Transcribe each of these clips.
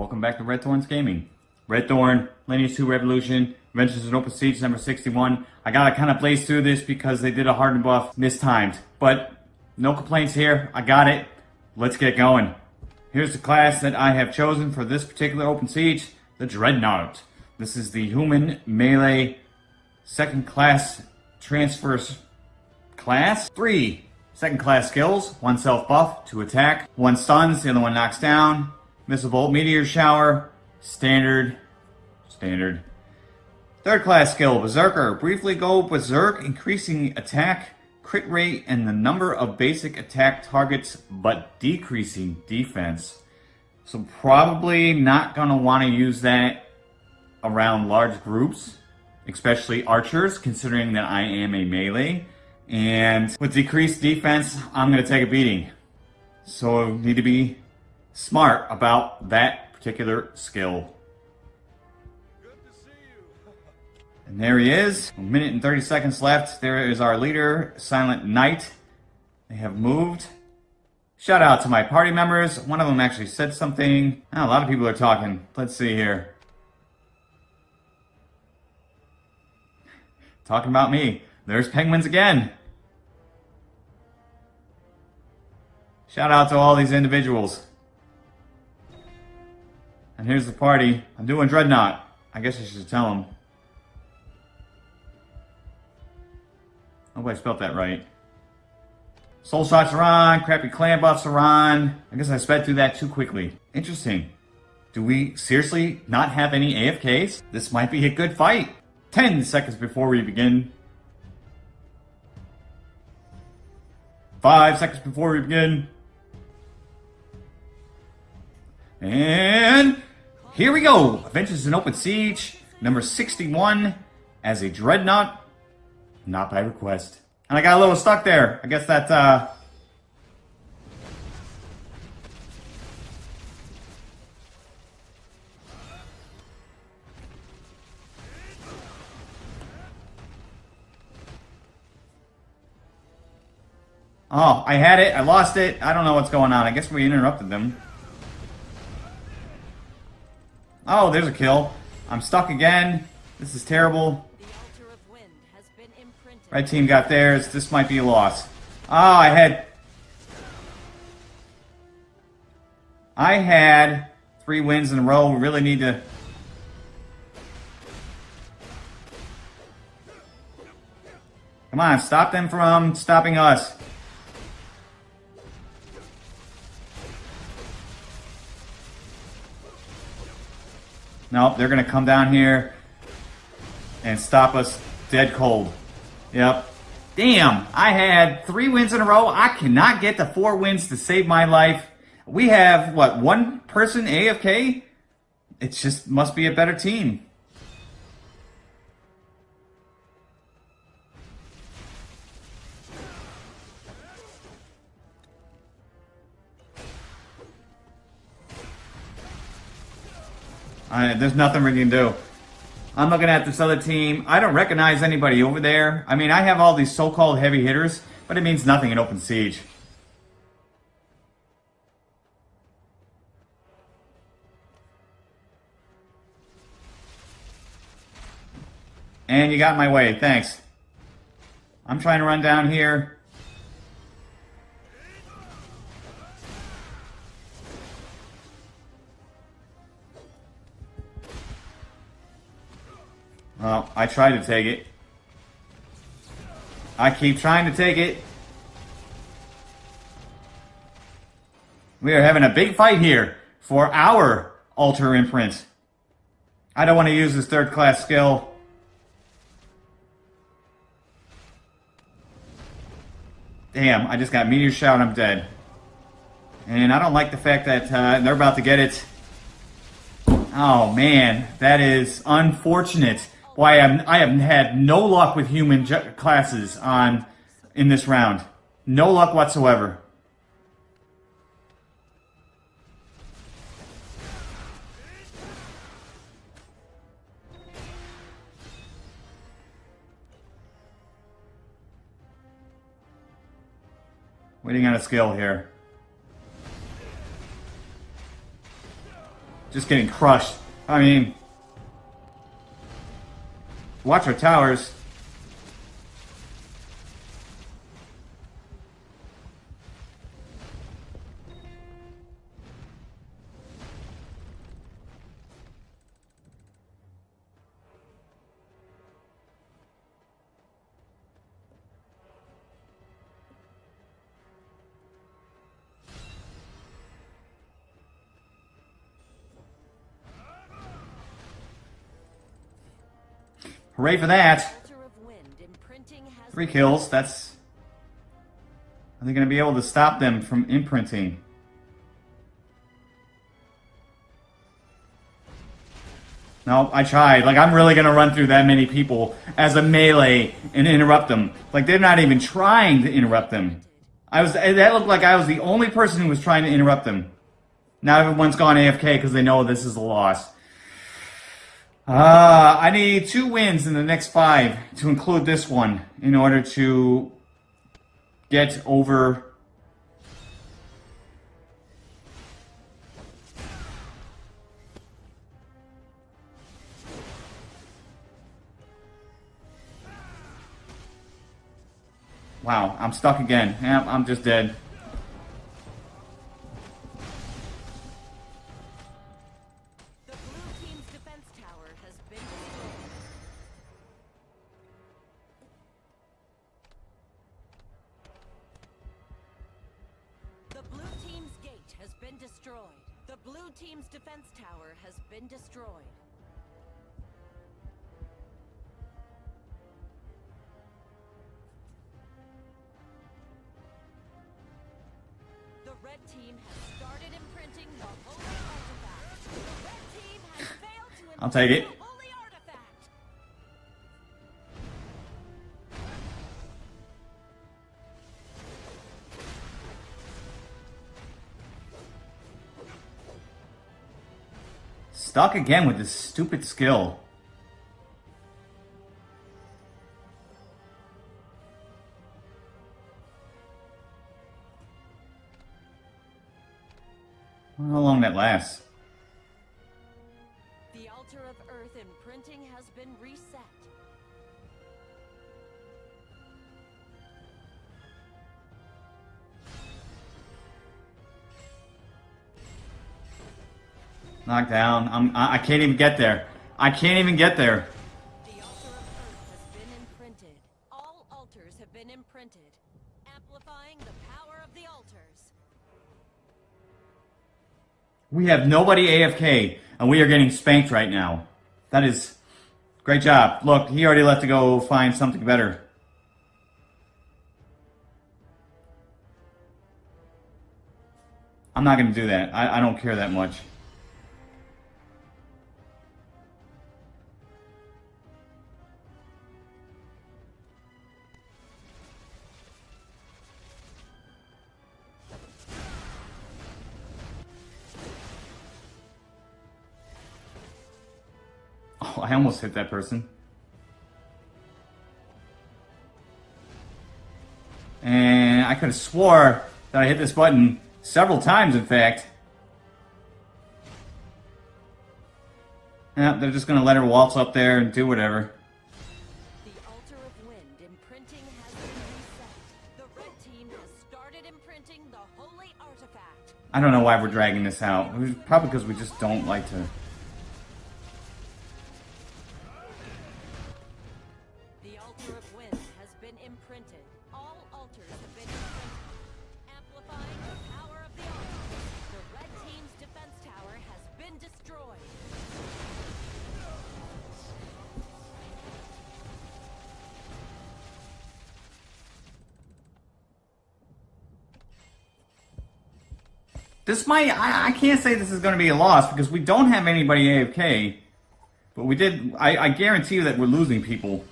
Welcome back to Red Thorns Gaming. Red Thorn, Lineage 2 Revolution, Adventures in Open Siege number 61. I gotta kind of blaze through this because they did a hardened buff mistimed. But no complaints here. I got it. Let's get going. Here's the class that I have chosen for this particular Open Siege, the Dreadnought. This is the human melee second class transfers class. Three second class skills, one self buff, two attack, one stuns, the other one knocks down, missile bolt, meteor shower, standard, standard. Third class skill, Berserker. Briefly go Berserk, increasing attack, crit rate, and the number of basic attack targets, but decreasing defense. So probably not going to want to use that around large groups, especially archers, considering that I am a melee. And with decreased defense, I'm going to take a beating. So need to be smart about that particular skill. And there he is. A minute and 30 seconds left. There is our leader, Silent Knight. They have moved. Shout out to my party members. One of them actually said something. Oh, a lot of people are talking. Let's see here. Talking about me. There's penguins again. Shout out to all these individuals. And here's the party. I'm doing Dreadnought. I guess I should tell them. Hope I spelled that right. Soul shots are on, crappy clan buffs are on. I guess I sped through that too quickly. Interesting. Do we seriously not have any AFKs? This might be a good fight. 10 seconds before we begin. 5 seconds before we begin. And here we go. Adventures in Open Siege, number 61, as a Dreadnought, not by request. And I got a little stuck there. I guess that, uh... Oh, I had it. I lost it. I don't know what's going on. I guess we interrupted them. Oh, there's a kill. I'm stuck again. This is terrible. Red team got theirs. This might be a loss. Oh, I had... I had three wins in a row. We really need to... Come on, stop them from stopping us. Nope, they're going to come down here and stop us dead cold. Yep. Damn, I had three wins in a row. I cannot get the four wins to save my life. We have, what, one person AFK? It just must be a better team. I, there's nothing we can do. I'm looking at this other team. I don't recognize anybody over there. I mean, I have all these so-called heavy hitters, but it means nothing in open siege. And you got my way. Thanks. I'm trying to run down here. Well, I tried to take it. I keep trying to take it. We are having a big fight here for our altar imprint. I don't want to use this third class skill. Damn, I just got Meteor Shout, I'm dead. And I don't like the fact that uh, they're about to get it. Oh man, that is unfortunate why I'm, I have had no luck with human classes on in this round. No luck whatsoever. Waiting on a skill here. just getting crushed. I mean, watch our towers. Hooray for that. Altar of Wind imprinting has Three kills. That's. Are they going to be able to stop them from imprinting? No, I tried. Like, I'm really going to run through that many people as a melee and interrupt them. Like, they're not even trying to interrupt them. I was. Eh, that looked like I was the only person who was trying to interrupt them. Now everyone's gone AFK because they know this is a loss. Uh, I need two wins in the next five to include this one in order to get over. Wow, I'm stuck again. I'm just dead. I'll take it. imprint the holy artifact. Stuck again with this stupid skill. How long that lasts? The altar of earth imprinting has been reset. Knocked down. I'm, I I can't even get there. I can't even get there. The altar of earth has been imprinted. All altars have been imprinted, amplifying the power of the altars. We have nobody AFK, and we are getting spanked right now. That is great job. Look, he already left to go find something better. I'm not going to do that. I, I don't care that much. I almost hit that person. And I could have swore that I hit this button several times, in fact. Yeah, they're just gonna let her waltz up there and do whatever. The altar of wind imprinting has been reset. The red team has started imprinting the holy artifact. I don't know why we're dragging this out. Probably because we just don't like to. This might. I, I can't say this is going to be a loss because we don't have anybody AFK. But we did. I, I guarantee you that we're losing people.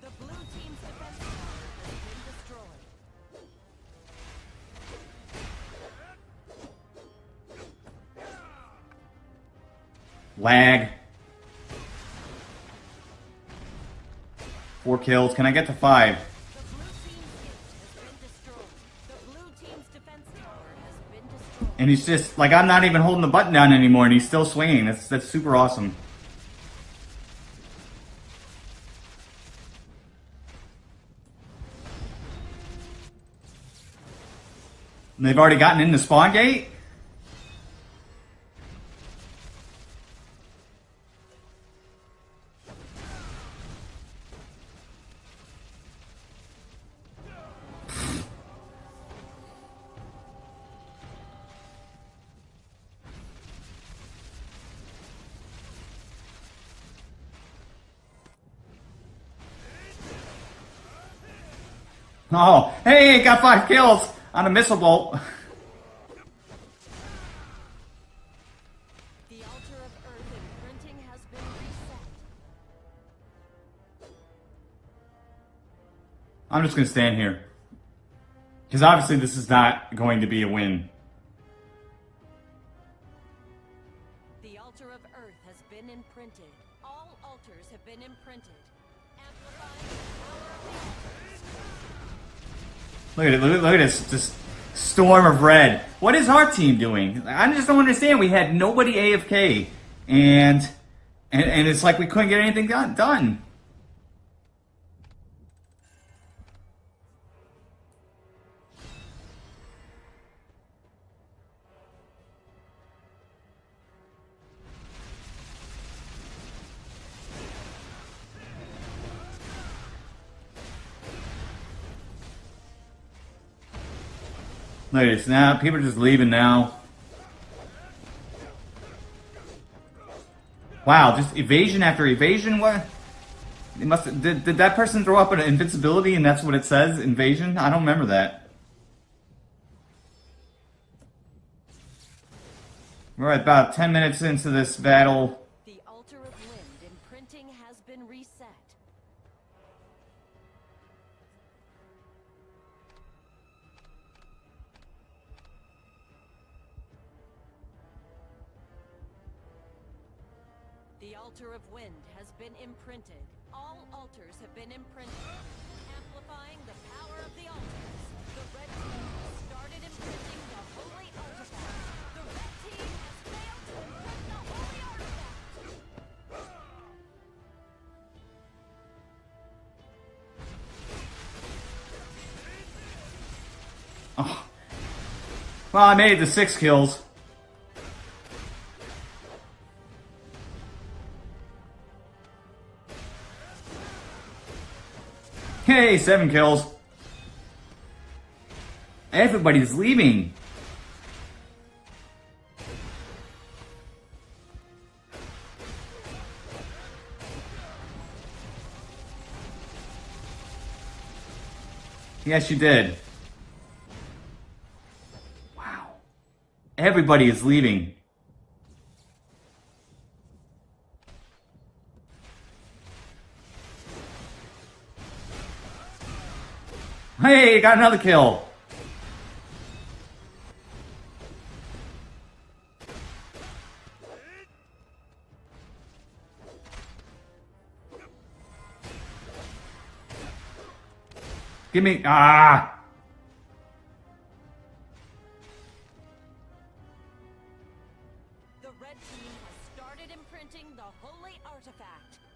The blue team's defense tower has been destroyed. Lag. Four kills. Can I get to five? And he's just, like, I'm not even holding the button down anymore, and he's still swinging. That's, that's super awesome. And they've already gotten in the spawn gate? Oh, hey, got five kills on a missile bolt. The altar of Earth imprinting has been reset. I'm just gonna stand here. Because obviously this is not going to be a win. The altar of Earth has been imprinted. All altars have been imprinted. Amplifying the power of the altars. Look at it, look, look at this, just storm of red. What is our team doing? I just don't understand. We had nobody AFK, and and, and it's like we couldn't get anything done. done. Look at this now. People are just leaving now. Wow, just evasion after evasion. What? It must. Did, did that person throw up an invincibility and that's what it says? Invasion? I don't remember that. We're about 10 minutes into this battle. Altar of wind has been imprinted. All altars have been imprinted. Amplifying the power of the altars. The red team started imprinting the holy artifact. The red team has failed to imprint the holy artifact. Oh. Well, I made the six kills. Hey, seven kills. Everybody's leaving. Yes, you did. Wow. Everybody is leaving. Hey, got another kill. Give me ah. The red team has started imprinting the holy artifact.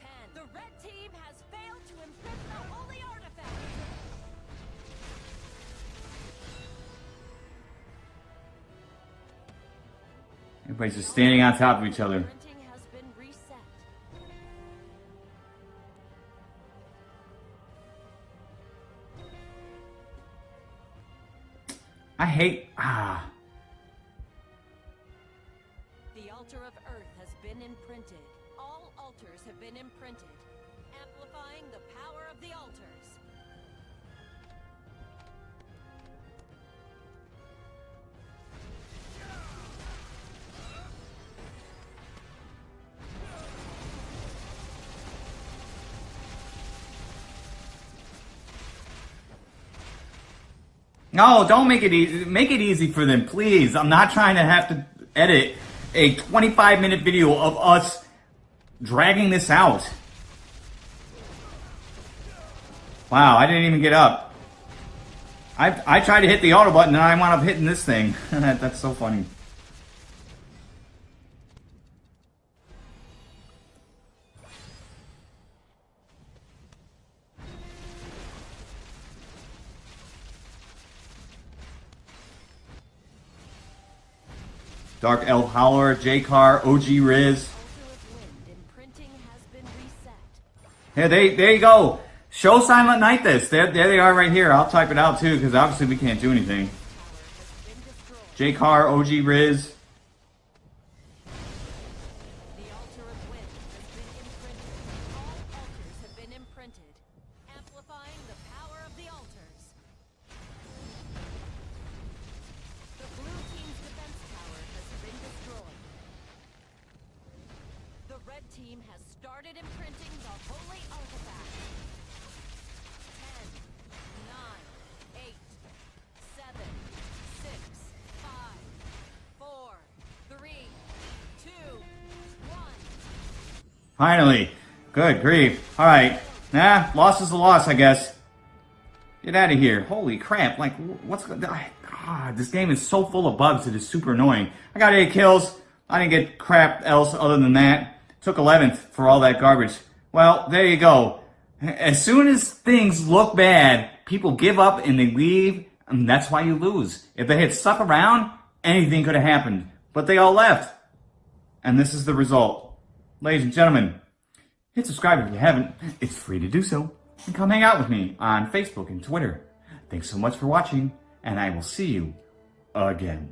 Ten. The red team has failed to imprint the holy artifact. Everybody's just standing on top of each other. Imprinting has been reset. I hate ah. The altar of Earth has been imprinted. All altars have been imprinted, amplifying the power of the altars. No, don't make it easy. Make it easy for them, please. I'm not trying to have to edit a 25 minute video of us dragging this out. Wow, I didn't even get up. I, I tried to hit the auto button and I wound up hitting this thing. That's so funny. Dark Elf Howler, J-Car, OG Riz. Here, they, there you go. Show Silent Night this. There, there they are right here. I'll type it out too, because obviously we can't do anything. J Car, OG Riz. Finally. Good grief. Alright. Nah, loss is a loss, I guess. Get out of here. Holy crap. Like, what's God, this game is so full of bugs, it is super annoying. I got 8 kills. I didn't get crap else other than that. Took 11th for all that garbage. Well, there you go. As soon as things look bad, people give up and they leave, and that's why you lose. If they had stuck around, anything could have happened. But they all left. And this is the result. Ladies and gentlemen, hit subscribe if you haven't. It's free to do so. And come hang out with me on Facebook and Twitter. Thanks so much for watching, and I will see you again.